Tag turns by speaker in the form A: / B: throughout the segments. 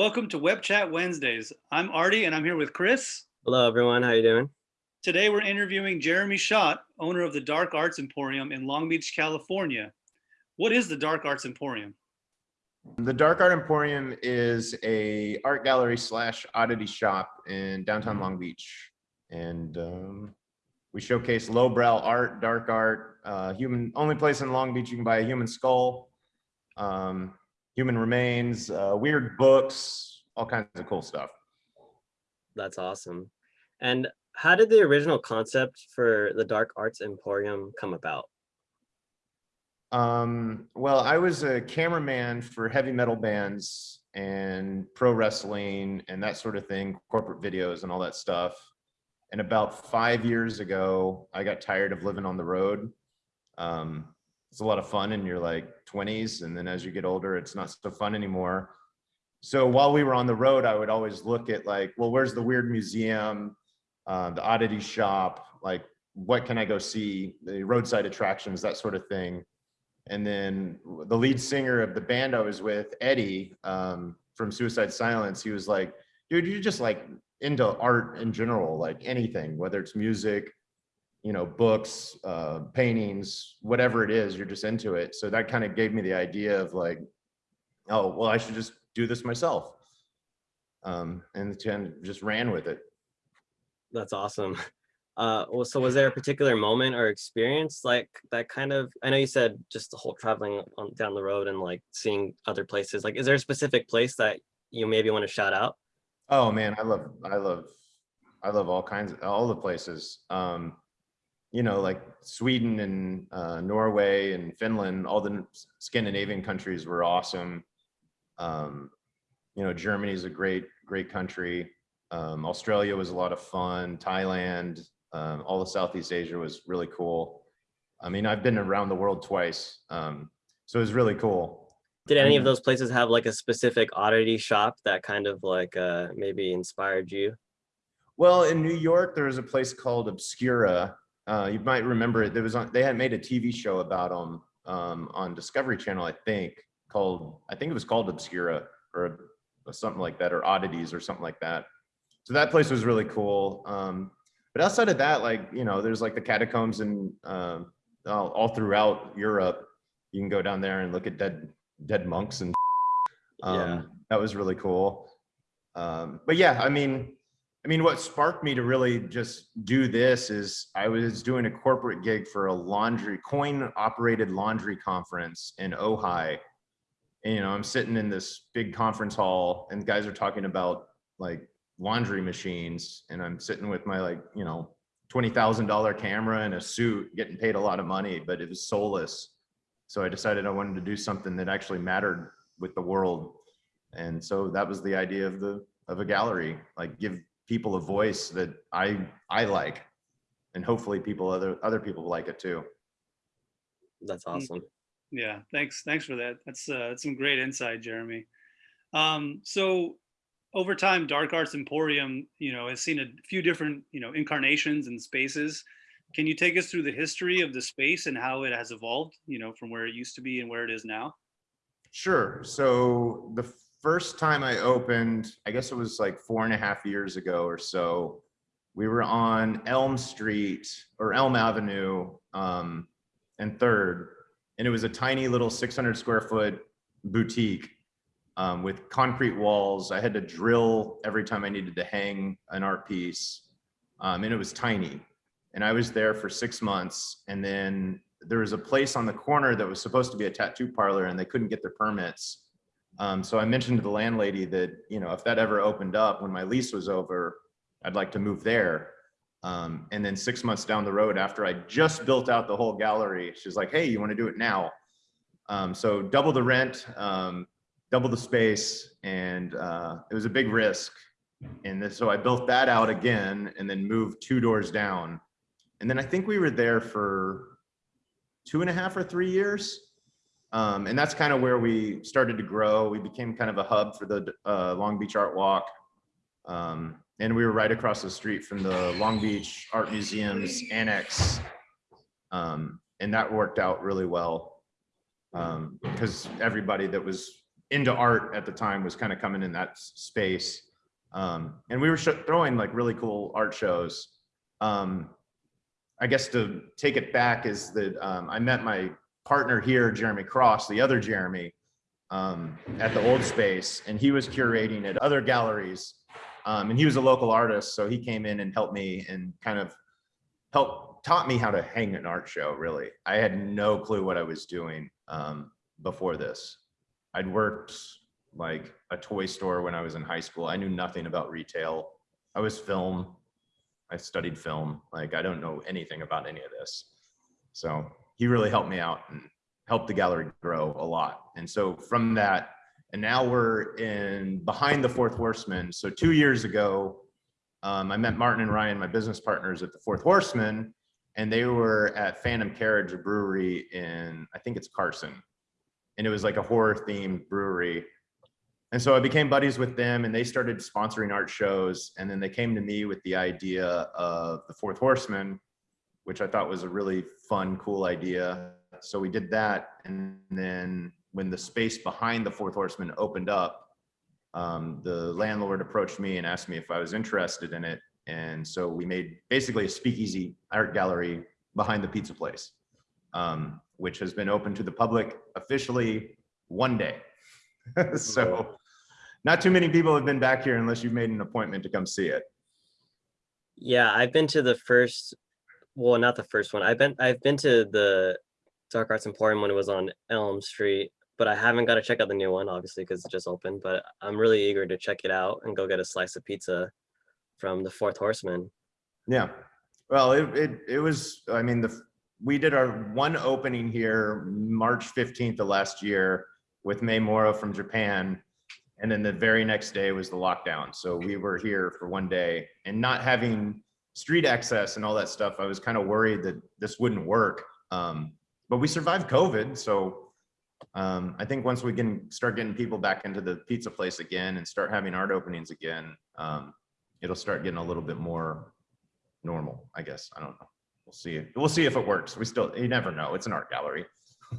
A: Welcome to Web Chat Wednesdays. I'm Artie and I'm here with Chris.
B: Hello, everyone. How you doing?
A: Today we're interviewing Jeremy Schott, owner of the Dark Arts Emporium in Long Beach, California. What is the Dark Arts Emporium?
C: The Dark Art Emporium is a art gallery slash oddity shop in downtown Long Beach. And um, we showcase lowbrow art, dark art, uh, human, only place in Long Beach you can buy a human skull, um, human remains, uh, weird books, all kinds of cool stuff.
B: That's awesome. And how did the original concept for the Dark Arts Emporium come about?
C: Um, well, I was a cameraman for heavy metal bands and pro wrestling and that sort of thing, corporate videos and all that stuff. And about five years ago, I got tired of living on the road. Um, it's a lot of fun and you're like 20s. And then as you get older, it's not so fun anymore. So while we were on the road, I would always look at like, well, where's the weird museum, uh, the oddity shop, like what can I go see, the roadside attractions, that sort of thing. And then the lead singer of the band I was with, Eddie um, from Suicide Silence, he was like, dude, you're just like into art in general, like anything, whether it's music, you know, books, uh, paintings, whatever it is, you're just into it. So that kind of gave me the idea of like, oh, well, I should just do this myself. Um, and then just ran with it.
B: That's awesome. Uh, well, so was there a particular moment or experience like that kind of, I know you said just the whole traveling on, down the road and like seeing other places, like, is there a specific place that you maybe want to shout out?
C: Oh man, I love, I love, I love all kinds of, all the places. Um, you know, like Sweden and uh, Norway and Finland, all the Scandinavian countries were awesome. Um, you know, Germany is a great, great country. Um, Australia was a lot of fun. Thailand, um, all of Southeast Asia was really cool. I mean, I've been around the world twice, um, so it was really cool.
B: Did any of those places have like a specific oddity shop that kind of like uh, maybe inspired you?
C: Well, in New York, there was a place called Obscura. Uh, you might remember it. There was on, they had made a TV show about them um, on Discovery Channel, I think, called I think it was called Obscura or, or something like that, or Oddities or something like that. So that place was really cool. Um, but outside of that, like, you know, there's like the catacombs and uh, all, all, throughout Europe. You can go down there and look at dead dead monks and um, yeah. that was really cool. Um, but yeah, I mean, I mean, what sparked me to really just do this is I was doing a corporate gig for a laundry coin operated laundry conference in Ojai. And, you know, I'm sitting in this big conference hall and guys are talking about like laundry machines and I'm sitting with my like, you know, $20,000 camera and a suit getting paid a lot of money, but it was soulless. So I decided I wanted to do something that actually mattered with the world. And so that was the idea of the of a gallery, like give people a voice that I I like and hopefully people other other people like it too.
B: That's awesome.
A: Yeah, thanks. Thanks for that. That's uh, that's some great insight, Jeremy. Um, so over time, Dark Arts Emporium, you know, has seen a few different, you know, incarnations and spaces. Can you take us through the history of the space and how it has evolved, you know, from where it used to be and where it is now?
C: Sure. So the first time I opened, I guess it was like four and a half years ago or so, we were on Elm Street or Elm Avenue um, and Third, and it was a tiny little 600 square foot boutique um, with concrete walls. I had to drill every time I needed to hang an art piece. Um, and it was tiny. And I was there for six months. And then there was a place on the corner that was supposed to be a tattoo parlor and they couldn't get their permits. Um, so I mentioned to the landlady that, you know, if that ever opened up when my lease was over, I'd like to move there. Um, and then six months down the road after I just built out the whole gallery, she's like, hey, you want to do it now? Um, so double the rent, um, double the space and uh, it was a big risk. And so I built that out again and then moved two doors down. And then I think we were there for two and a half or three years. Um, and that's kind of where we started to grow. We became kind of a hub for the uh, Long Beach Art Walk. Um, and we were right across the street from the Long Beach Art Museum's annex. Um, and that worked out really well because um, everybody that was into art at the time was kind of coming in that space. Um, and we were throwing like really cool art shows. Um, I guess to take it back is that I met my partner here, Jeremy Cross, the other Jeremy, um, at the old space, and he was curating at other galleries. Um, and he was a local artist, so he came in and helped me and kind of helped taught me how to hang an art show. Really, I had no clue what I was doing um, before this. I'd worked like a toy store when I was in high school. I knew nothing about retail. I was film. I studied film. Like I don't know anything about any of this. So he really helped me out and helped the gallery grow a lot. And so from that, and now we're in behind the fourth horseman. So two years ago, um, I met Martin and Ryan, my business partners at the fourth horseman, and they were at Phantom Carriage Brewery in, I think it's Carson. And it was like a horror themed brewery. And so I became buddies with them and they started sponsoring art shows. And then they came to me with the idea of the fourth horseman, which I thought was a really fun, cool idea. So we did that. And then when the space behind the fourth horseman opened up, um, the landlord approached me and asked me if I was interested in it. And so we made basically a speakeasy art gallery behind the pizza place, um, which has been open to the public officially one day. so not too many people have been back here unless you've made an appointment to come see it.
B: Yeah, I've been to the first, well, not the first one. I've been I've been to the Dark Arts Emporium when it was on Elm Street, but I haven't got to check out the new one, obviously, because it just opened. But I'm really eager to check it out and go get a slice of pizza from the Fourth Horseman.
C: Yeah. Well, it, it, it was, I mean, the, we did our one opening here, March 15th of last year with May Moro from Japan. And then the very next day was the lockdown. So we were here for one day and not having street access and all that stuff. I was kind of worried that this wouldn't work. Um, but we survived COVID. So um, I think once we can start getting people back into the pizza place again and start having art openings again, um, it'll start getting a little bit more normal, I guess. I don't know. We'll see. We'll see if it works. We still, you never know. It's an art gallery.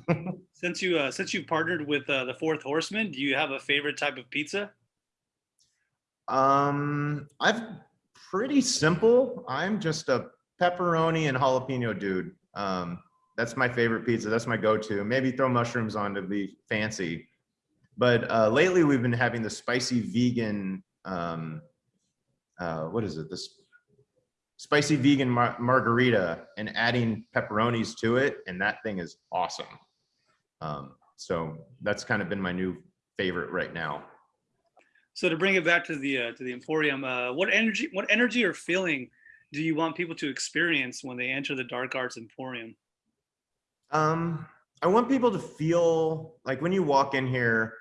A: Since you uh, since you partnered with uh, the Fourth Horseman, do you have a favorite type of pizza?
C: Um, I've pretty simple. I'm just a pepperoni and jalapeno dude. Um, that's my favorite pizza. That's my go-to. Maybe throw mushrooms on to be fancy. But uh, lately we've been having the spicy vegan. Um, uh, what is it? This spicy vegan mar- margarita and adding pepperonis to it, and that thing is awesome. Um, so that's kind of been my new favorite right now.
A: So to bring it back to the uh, to the Emporium, uh, what energy what energy or feeling do you want people to experience when they enter the Dark Arts Emporium?
C: Um, I want people to feel like when you walk in here,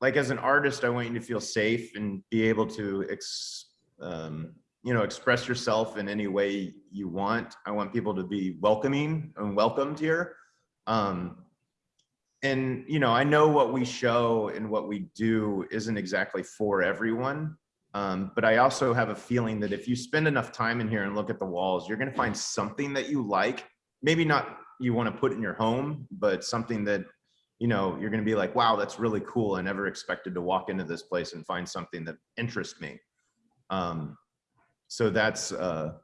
C: like as an artist, I want you to feel safe and be able to, ex, um, you know, express yourself in any way you want. I want people to be welcoming and welcomed here. Um, and you know, I know what we show and what we do isn't exactly for everyone. Um, but I also have a feeling that if you spend enough time in here and look at the walls, you're going to find something that you like. Maybe not you want to put in your home, but something that, you know, you're going to be like, wow, that's really cool. I never expected to walk into this place and find something that interests me. Um, so that's, uh,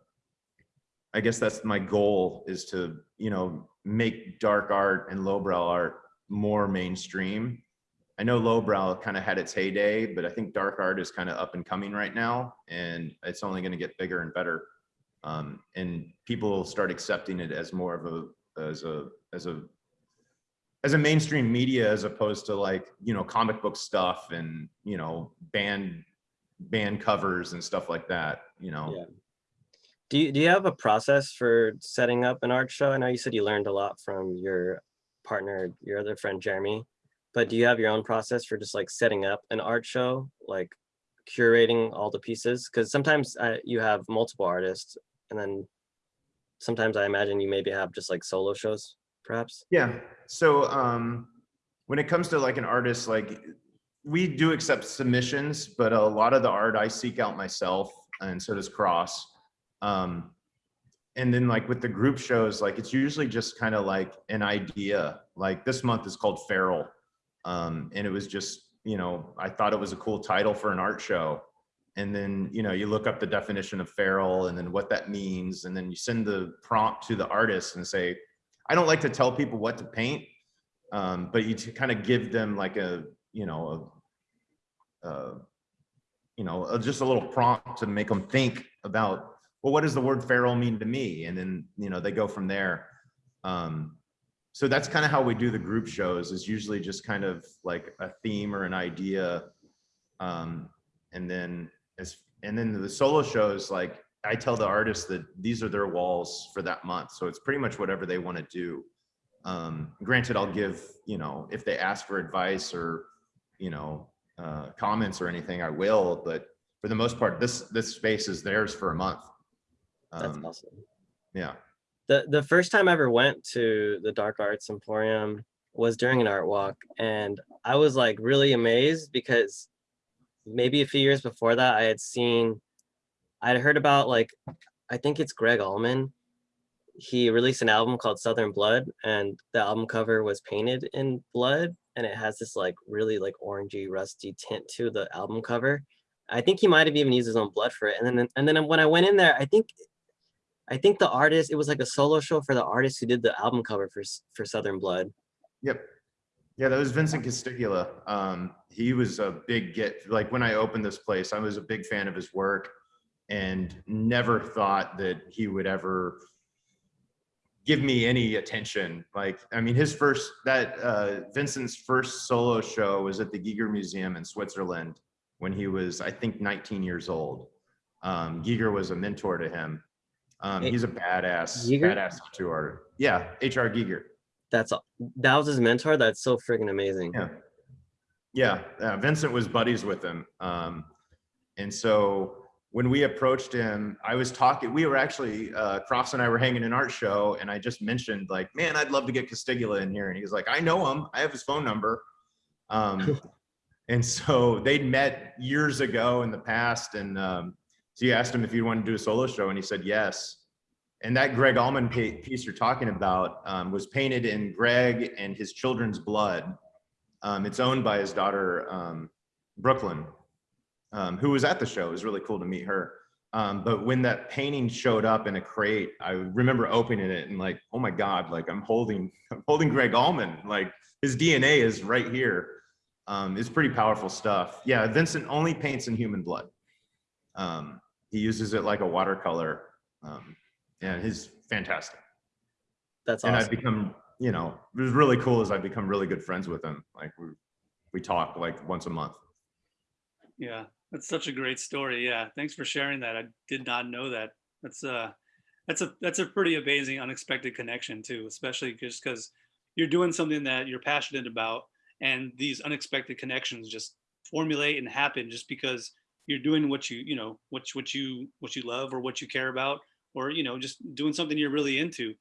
C: I guess that's my goal is to, you know, make dark art and lowbrow art more mainstream. I know lowbrow kind of had its heyday, but I think dark art is kind of up and coming right now, and it's only going to get bigger and better. Um, and people start accepting it as more of a as a as a as a mainstream media as opposed to like you know comic book stuff and you know band band covers and stuff like that. You know.
B: Yeah. Do you do you have a process for setting up an art show? I know you said you learned a lot from your partner, your other friend Jeremy, but do you have your own process for just like setting up an art show, like curating all the pieces? Because sometimes uh, you have multiple artists, and then sometimes I imagine you maybe have just like solo shows, perhaps.
C: Yeah. So um, when it comes to like an artist, like we do accept submissions, but a lot of the art I seek out myself, and so does Cross. Um, and then like with the group shows, like it's usually just kind of like an idea. Like this month is called Feral. Um, and it was just, you know, I thought it was a cool title for an art show. And then, you know, you look up the definition of feral and then what that means. And then you send the prompt to the artist and say, I don't like to tell people what to paint, um, but you kind of give them like a, you know, a, uh, you know, uh, just a little prompt to make them think about, well, what does the word feral mean to me? And then, you know, they go from there. Um, so that's kind of how we do the group shows is usually just kind of like a theme or an idea. Um, and then as, and then the solo shows, like I tell the artists that these are their walls for that month. So it's pretty much whatever they want to do. Um, granted, I'll give, you know, if they ask for advice or, you know, uh, comments or anything, I will, but for the most part, this, this space is theirs for a month.
B: That's
C: Um,
B: awesome.
C: yeah.
B: The the first time I ever went to the Dark Arts Emporium was during an art walk, and I was like really amazed because maybe a few years before that I had seen, I'd heard about like, I think it's Gregg Allman. He released an album called Southern Blood, and the album cover was painted in blood, and it has this like really like orangey, rusty tint to the album cover. I think he might have even used his own blood for it. And then and then when I went in there, I think I think the artist, it was like a solo show for the artist who did the album cover for for Southern Blood.
C: Yep. Yeah, that was Vincent Castiglia. Um, he was a big get. Like when I opened this place, I was a big fan of his work and never thought that he would ever give me any attention. Like, I mean, his first, that uh, Vincent's first solo show was at the Giger Museum in Switzerland when he was, I think, 19 years old. Um, Giger was a mentor to him. Um, he's a badass,
B: Giger?
C: badass tattoo artist. Yeah, H.R. Giger.
B: That's that was his mentor. That's so freaking amazing.
C: Yeah. Yeah, uh, Vincent was buddies with him. Um, and so when we approached him, I was talking, we were actually, uh, Cross and I were hanging an art show and I just mentioned like, man, I'd love to get Castiglia in here. And he was like, I know him. I have his phone number. Um, and so they'd met years ago in the past. And um, so you asked him if he wanted to do a solo show and he said, yes. And that Gregg Allman piece you're talking about um, was painted in Gregg and his children's blood. Um, it's owned by his daughter, um, Brooklyn, um, who was at the show. It was really cool to meet her. Um, but when that painting showed up in a crate, I remember opening it and like, oh my God, like I'm holding, I'm holding Gregg Allman. Like his DNA is right here. Um, it's pretty powerful stuff. Yeah, Vincent only paints in human blood. Um, he uses it like a watercolor. Um, and he's fantastic
B: That's
C: and I've become, you know, it was really cool as I've become really good friends with him. Like we, we talk like once a month.
A: Yeah, that's such a great story. Yeah, thanks for sharing that. I did not know that. That's uh that's a that's a pretty amazing unexpected connection too, especially just because you're doing something that you're passionate about and these unexpected connections just formulate and happen just because you're doing what you, you know, what what you what you love or what you care about or you know, just doing something you're really into.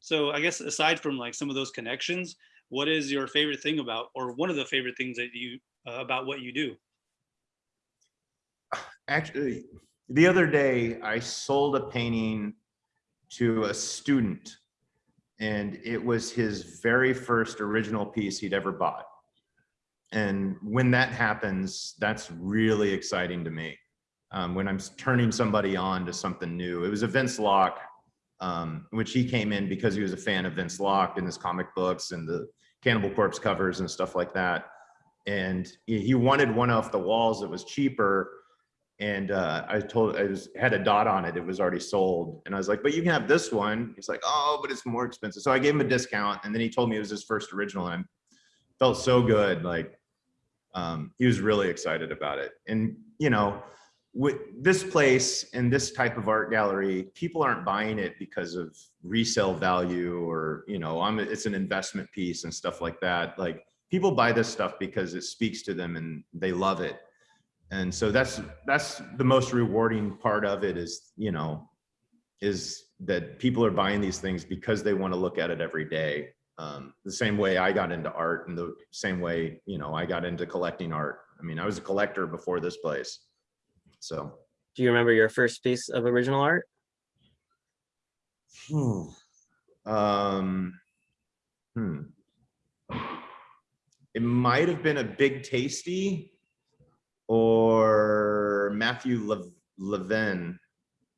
A: So I guess aside from like some of those connections, what is your favorite thing about or one of the favorite things that you uh, about what you do?
C: Actually, the other day I sold a painting to a student and it was his very first original piece he'd ever bought. And when that happens, that's really exciting to me. Um, when I'm turning somebody on to something new. It was a Vince Locke, um, which he came in because he was a fan of Vince Locke and his comic books and the Cannibal Corpse covers and stuff like that. And he wanted one off the walls that was cheaper. And uh, I told, I was, had a dot on it. It was already sold. And I was like, but you can have this one. He's like, oh, but it's more expensive. So I gave him a discount. And then he told me it was his first original. And I felt so good. Like um, he was really excited about it. And, you know, with this place and this type of art gallery, people aren't buying it because of resale value or, you know, I'm, it's an investment piece and stuff like that. Like people buy this stuff because it speaks to them and they love it. And so that's, that's the most rewarding part of it is, you know, is that people are buying these things because they want to look at it every day. Um, the same way I got into art and the same way, you know, I got into collecting art. I mean, I was a collector before this place. So,
B: Do you remember your first piece of original art?
C: um, hmm. it might have been a Big Tasty or Matthew Lev- Levin.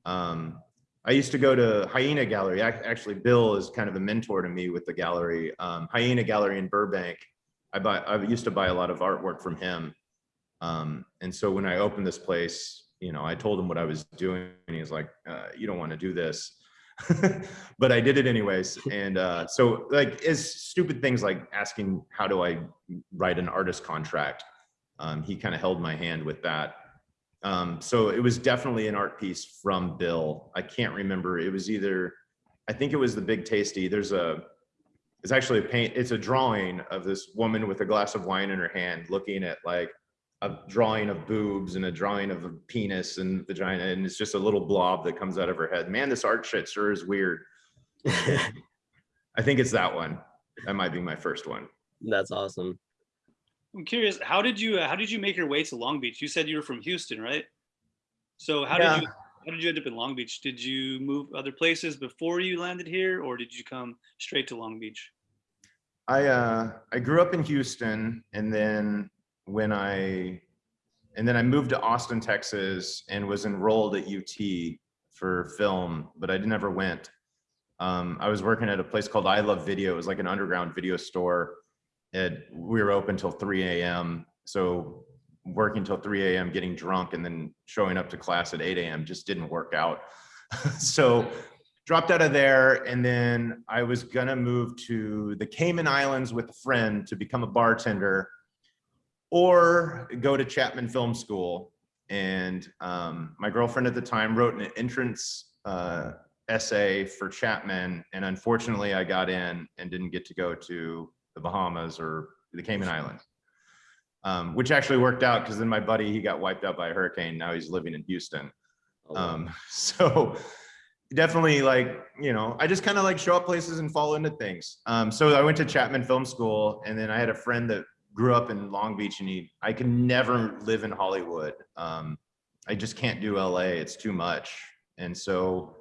C: Um, I used to go to Hyaena Gallery. Actually, Bill is kind of a mentor to me with the gallery. Um, Hyaena Gallery in Burbank. I buy. I used to buy a lot of artwork from him. Um, and so when I opened this place, you know, I told him what I was doing, and he was like, uh, "You don't want to do this." but I did it anyways. And uh, so like is stupid things like asking how do I write an artist contract. Um, he kind of held my hand with that. Um, so it was definitely an art piece from Bill. I can't remember. It was either, I think it was the Big Tasty. There's a, it's actually a paint, it's a drawing of this woman with a glass of wine in her hand looking at like a drawing of boobs and a drawing of a penis and vagina. And it's just a little blob that comes out of her head. Man, this art shit sure is weird. I think it's that one. That might be my first one.
B: That's awesome.
A: I'm curious, how did you uh, how did you make your way to Long Beach? You said you were from Houston, right? So how
C: Yeah.
A: did you how did you end up in Long Beach? Did you move other places before you landed here, or did you come straight to Long Beach?
C: I uh I grew up in Houston and then when I and then I moved to Austin, Texas and was enrolled at UT for film, but I never went. Um, I was working at a place called I Love Video. It was like an underground video store. It, we were open till 3 a.m. So working till 3 a.m., getting drunk, and then showing up to class at 8 a.m. just didn't work out. so dropped out of there and then i was gonna move to the cayman islands with a friend to become a bartender or go to chapman film school and um, my girlfriend at the time wrote an entrance uh, essay for chapman and unfortunately i got in and didn't get to go to the bahamas or the cayman islands um, which actually worked out because then my buddy he got wiped out by a hurricane now he's living in houston
B: Oh,
C: um, so definitely like, you know, I just kind of like show up places and fall into things. Um, so I went to Chapman Film School and then I had a friend that grew up in Long Beach and he, I can never live in Hollywood. Um, I just can't do LA. It's too much. And so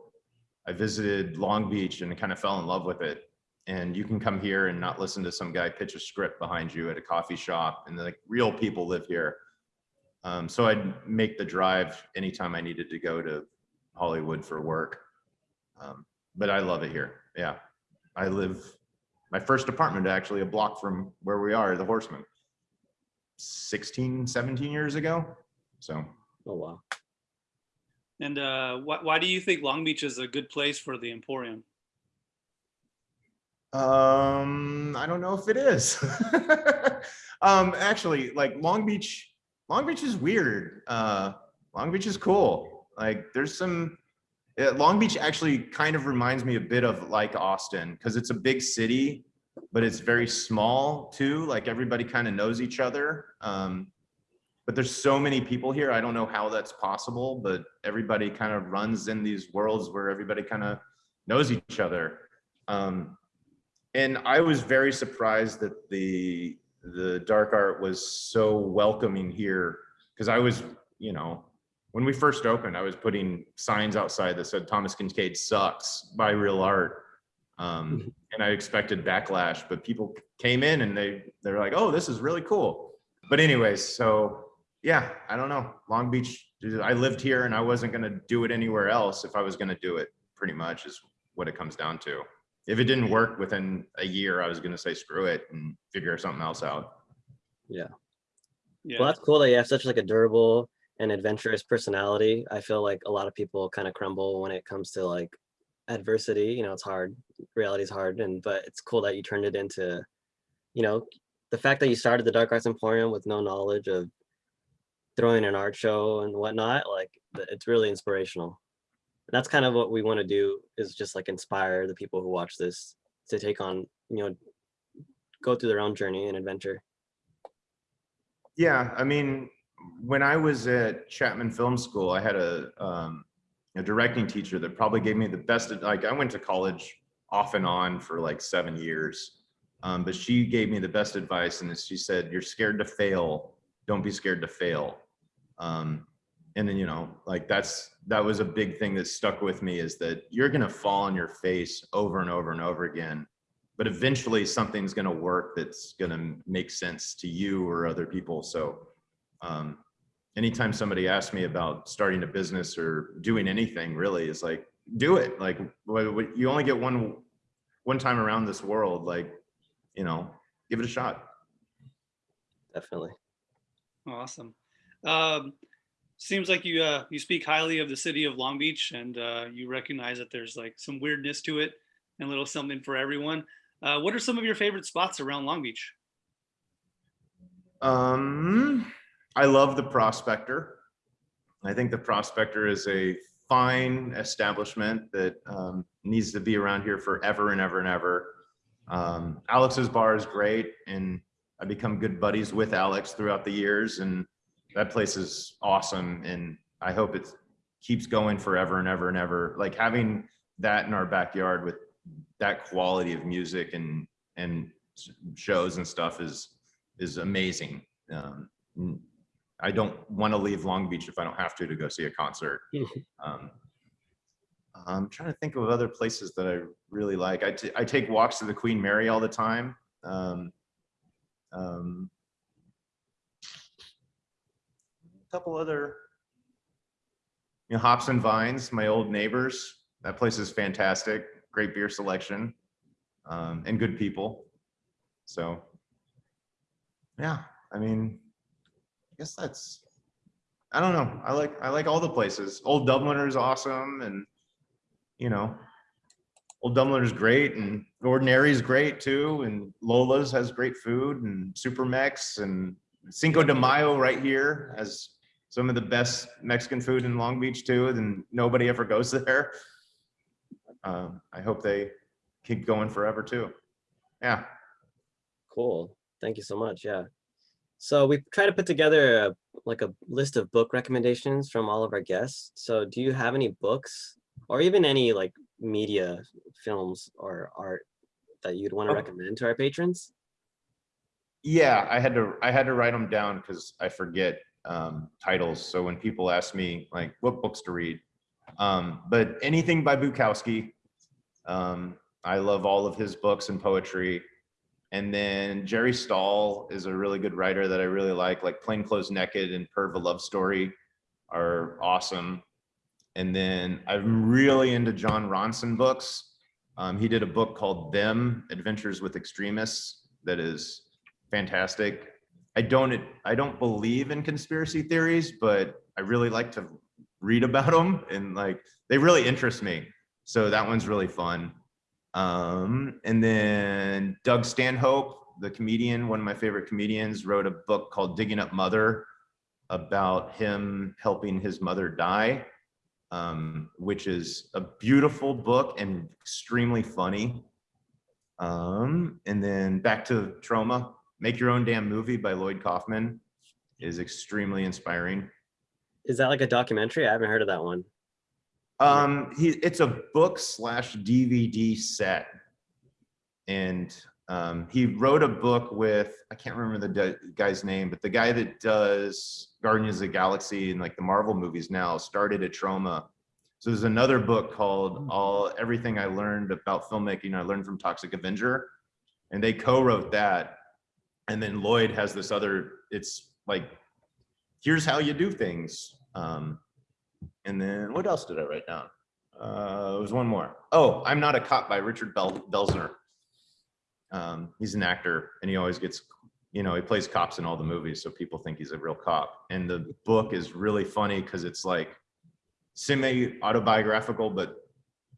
C: I visited Long Beach and kind of fell in love with it. And you can come here and not listen to some guy pitch a script behind you at a coffee shop and like real people live here. Um, so I'd make the drive anytime I needed to go to Hollywood for work. Um, but I love it here. Yeah. I live, my first apartment actually a block from where we are, the Horseman, 16, 17 years ago. So
B: oh wow.
A: And uh, why why do you think Long Beach is a good place for the Emporium?
C: Um, I don't know if it is. um, actually, like Long Beach, Long Beach is weird. Uh, Long Beach is cool. Like, there's some. Long Beach actually kind of reminds me a bit of like Austin because it's a big city, but it's very small too. Like everybody kind of knows each other. Um, but there's so many people here. I don't know how that's possible, but everybody kind of runs in these worlds where everybody kind of knows each other. Um, and I was very surprised that the the dark art was so welcoming here because I was, you know, when we first opened, I was putting signs outside that said Thomas Kinkade sucks, buy real art. Um, and I expected backlash, but people came in and they they're like, oh, this is really cool. But anyways, so yeah, I don't know. Long Beach, I lived here and I wasn't gonna do it anywhere else if I was gonna do it, pretty much is what it comes down to if it didn't work within a year, I was gonna say screw it and figure something else out.
A: Yeah.
B: Well, that's cool that you have such like a durable and adventurous personality. I feel like a lot of people kind of crumble when it comes to like adversity. You know, it's hard. Reality is hard, and but it's cool that you turned it into, you know, the fact that you started the Dark Arts Emporium with no knowledge of throwing an art show and whatnot. Like, it's really inspirational. That's kind of what we want to do is just like inspire the people who watch this to take on, you know, go through their own journey and adventure.
C: Yeah, I mean, when I was at Chapman Film School, I had a um, a directing teacher that probably gave me the best. Like, I went to college off and on for like seven years, um, but she gave me the best advice, and she said, "You're scared to fail. Don't be scared to fail." Um, and then you know, like that's that was a big thing that stuck with me is that you're gonna fall on your face over and over and over again, but eventually something's going to work that's going to make sense to you or other people. So um, anytime somebody asks me about starting a business or doing anything really is like, do it. Like wh- wh- you only get one, one time around this world, like, you know, give it a shot.
B: Definitely.
A: Awesome. Um, seems like you uh, you speak highly of the city of Long Beach, and uh, you recognize that there's like some weirdness to it, and a little something for everyone. Uh, what are some of your favorite spots around Long Beach?
C: Um, I love the Prospector. I think the Prospector is a fine establishment that um, needs to be around here forever and ever and ever. Um, Alex's bar is great, and I become good buddies with Alex throughout the years, and that place is awesome. And I hope it keeps going forever and ever and ever. Like having that in our backyard with that quality of music and and shows and stuff is is amazing. Um, I don't want to leave Long Beach if I don't have to to go see a concert. Um, I'm trying to think of other places that I really like. I, t- I take walks to the Queen Mary all the time. Um, um, a couple other, you know, Hops and Vines, my old neighbors. That place is fantastic. Great beer selection um, and good people. So, yeah, I mean, I guess that's, I don't know. I like, I like all the places. Old Dubliner is awesome and, you know, Old Dubliner is great and Ordinary is great too. And Lola's has great food and Super Mex and Cinco de Mayo right here has some of the best Mexican food in Long Beach too. And nobody ever goes there. Um, I hope they keep going forever too. Yeah.
B: Cool. Thank you so much. Yeah. So we try to put together a, like a list of book recommendations from all of our guests. So do you have any books or even any like media films or art that you'd want to
C: Oh.
B: recommend to our patrons?
C: Yeah, I had to I had to write them down because I forget um, titles. So when people ask me like what books to read, um, but anything by Bukowski, um, I love all of his books and poetry. And then Jerry Stahl is a really good writer that I really like, like Plain Clothes Naked and Perv a Love Story are awesome. And then I'm really into Jon Ronson books. Um, he did a book called Them Adventures with Extremists that is fantastic. I don't I don't believe in conspiracy theories, but I really like to read about them and like they really interest me. So that one's really fun. Um, and then Doug Stanhope, the comedian, one of my favorite comedians, wrote a book called Digging Up Mother about him helping his mother die, um, which is a beautiful book and extremely funny. Um, and then back to Troma, Make Your Own Damn Movie by Lloyd Kaufman is extremely inspiring.
B: Is that like a documentary? I haven't heard of that one.
C: Um, he, it's a book slash DVD set. And um, he wrote a book with, I can't remember the guy's name, but the guy that does Guardians of the Galaxy and like the Marvel movies now started at Troma. So there's another book called All Everything I Learned About Filmmaking I Learned from Toxic Avenger. And they co-wrote that. And then Lloyd has this other, it's like, here's how you do things. Um, and then what else did I write down? Uh, there was one more. Oh, I'm not a cop by Richard Bel- Belzer. Um, he's an actor and he always gets, you know, he plays cops in all the movies. So people think he's a real cop. And the book is really funny because it's like semi autobiographical, but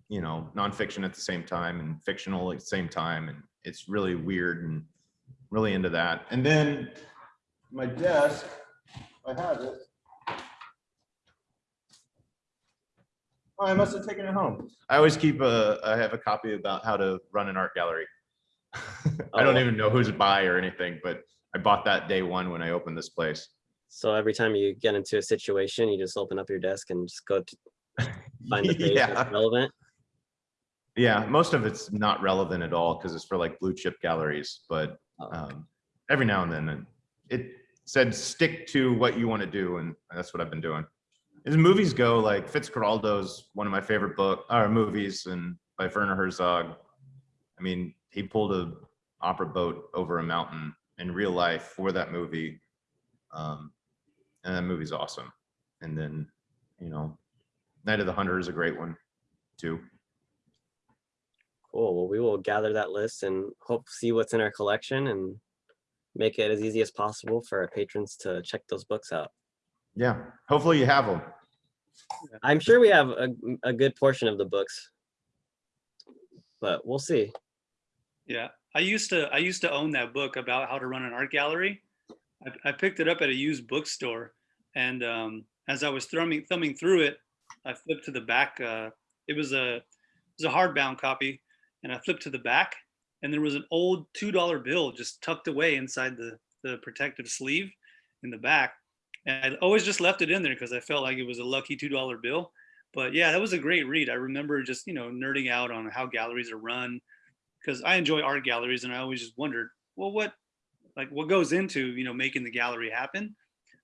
C: you know, nonfiction at the same time and fictional at the same time. And it's really weird and really into that. And then my desk, I have it. Oh, I must have taken it home. I always keep a, I have a copy about how to run an art gallery. I don't
B: Oh.
C: even know who's by or anything, but I bought that day one when I opened this place.
B: So every time you get into a situation, you just open up your desk and just go to find the page that's relevant.
C: yeah, most of it's not relevant at all because it's for like blue chip galleries, but um, every now and then and it said stick to what you want to do and that's what i've been doing as movies go like fitzcarraldo's one of my favorite book or movies and by werner herzog I mean, he pulled a opera boat over a mountain in real life for that movie. Um, and that movie's awesome. And then, you know, Night of the Hunter is a great one too.
B: Cool. Well, we will gather that list and hope see what's in our collection and make it as easy as possible for our patrons to check those books out.
C: Yeah, hopefully you have them.
B: I'm sure we have a, a good portion of the books, but we'll see.
A: Yeah, I used to I used to own that book about how to run an art gallery. I, I picked it up at a used bookstore, and um, as I was thumbing thumbing through it, I flipped to the back. Uh, it was a it was a hardbound copy, and I flipped to the back, and there was an old two dollar bill just tucked away inside the the protective sleeve in the back. And I always just left it in there because I felt like it was a lucky two dollar bill. But yeah, that was a great read. I remember just you know nerding out on how galleries are run because I enjoy art galleries and I always just wondered, well, what like what goes into you know making the gallery happen?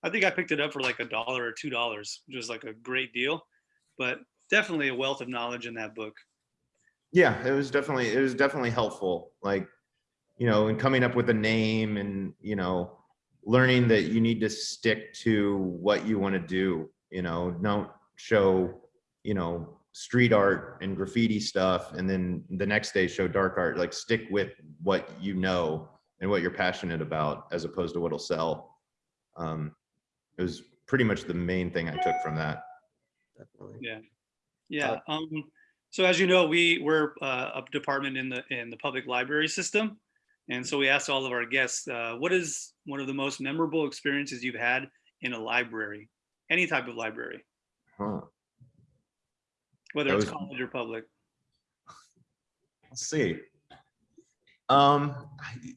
A: I think I picked it up for like a dollar or two dollars, which was like a great deal. But definitely a wealth of knowledge in that book.
C: Yeah, it was definitely it was definitely helpful. Like, you know, in coming up with a name and you know, learning that you need to stick to what you want to do. You know, don't show, you know, street art and graffiti stuff, and then the next day show dark art. Like, stick with what you know and what you're passionate about, as opposed to what'll sell. Um, it was pretty much the main thing I took from that.
B: Definitely.
A: Yeah. Yeah. Um, so as you know, we we're uh, a department in the in the public library system, and so we asked all of our guests, uh, what is one of the most memorable experiences you've had in a library, any type of library,
C: Huh.
A: whether
C: That
A: it's
C: was-
A: college or public.
C: Let's see. Um, I,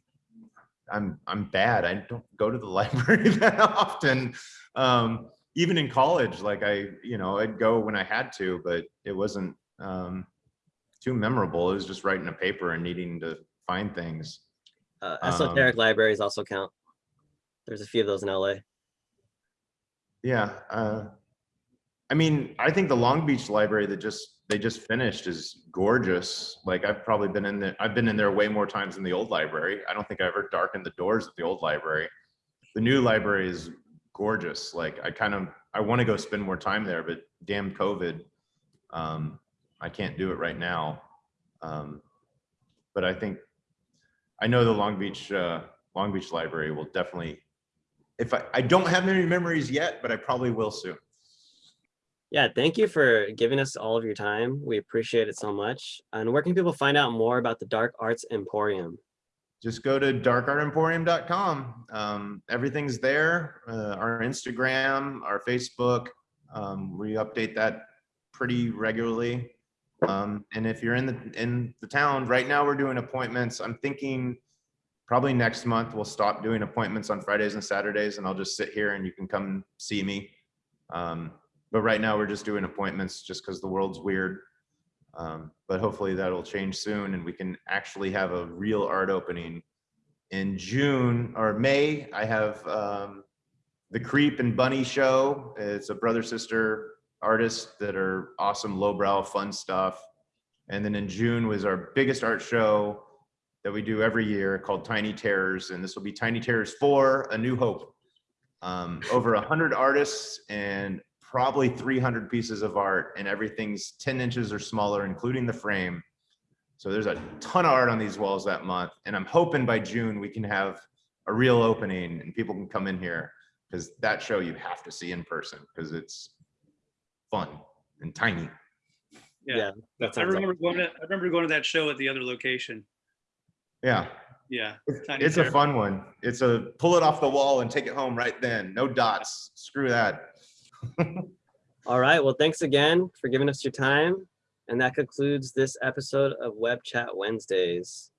C: I'm I'm bad. I don't go to the library that often. Um, even in college, like I, you know, I'd go when I had to, but it wasn't um, too memorable. It was just writing a paper and needing to find things.
B: Uh,
C: Um,
B: esoteric libraries also count. There's a few of those in LA.
C: Yeah. Uh, I mean, I think the Long Beach Library that just they just finished is gorgeous. Like I've probably been in there. I've been in there way more times than the old library. I don't think I ever darkened the doors at the old library. The new library is gorgeous. Like I kind of I want to go spend more time there, but damn COVID, um, I can't do it right now. Um, but I think I know the Long Beach uh, Long Beach Library will definitely if I, I don't have many memories yet, but I probably will soon.
B: Yeah, thank you for giving us all of your time. We appreciate it so much. And where can people find out more about the Dark Arts Emporium?
C: Just go to darkartemporium.com. Um, everything's there. Uh, our Instagram, our Facebook. Um, we update that pretty regularly. Um, and if you're in the in the town right now, we're doing appointments. I'm thinking probably next month we'll stop doing appointments on Fridays and Saturdays, and I'll just sit here and you can come see me. Um, but right now we're just doing appointments just because the world's weird. Um, but hopefully that'll change soon and we can actually have a real art opening in June or May. I have um, the Creep and Bunny show. It's a brother sister artists that are awesome, lowbrow, fun stuff. And then in June was our biggest art show that we do every year called Tiny Terrors, and this will be Tiny Terrors for A New Hope. Um, over a hundred artists and probably 300 pieces of art and everything's 10 inches or smaller, including the frame. So there's a ton of art on these walls that month. And I'm hoping by June we can have a real opening and people can come in here because that show you have to see in person because it's fun and tiny.
A: Yeah.
B: Yeah, that
A: I
B: sounds like-
A: remember going to I remember going to that show at the other location.
C: Yeah,
A: Yeah.
C: it's, it's a fun one. It's a pull it off the wall and take it home right then. No dots. Screw that.
B: All right. Well, thanks again for giving us your time. And that concludes this episode of Web Chat Wednesdays.